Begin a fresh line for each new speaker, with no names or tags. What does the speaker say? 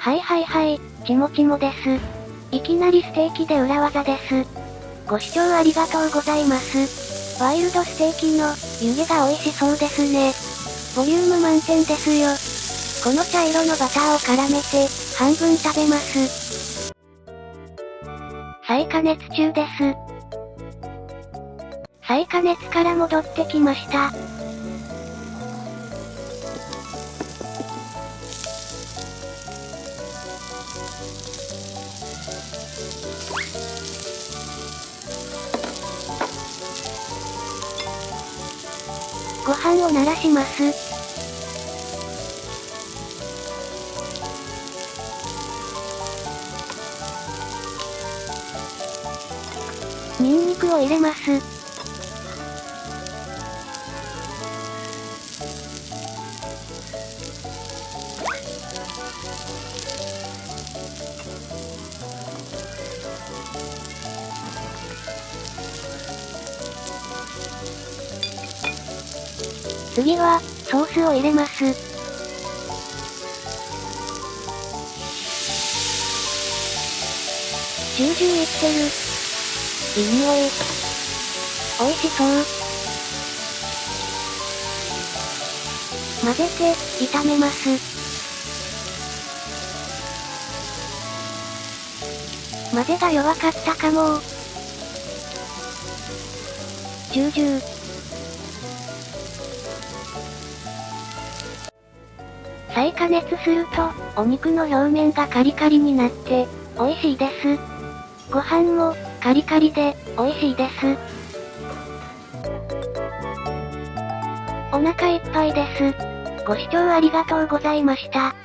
はいはいはい、ちもちもです。いきなりステーキで裏技です。ご視聴ありがとうございます。ワイルドステーキの湯気が美味しそうですね。ボリューム満点ですよ。この茶色のバターを絡めて、半分食べます。再加熱中です。再加熱から戻ってきました。ご飯を鳴らします。ニンニクを入れます。次は、ソースを入れます。ジュージューいってる。いい匂い。美味しそう。混ぜて、炒めます。混ぜが弱かったかもジュージュー。再加熱すると、お肉の表面がカリカリになって、美味しいです。ご飯も、カリカリで、美味しいです。お腹いっぱいです。ご視聴ありがとうございました。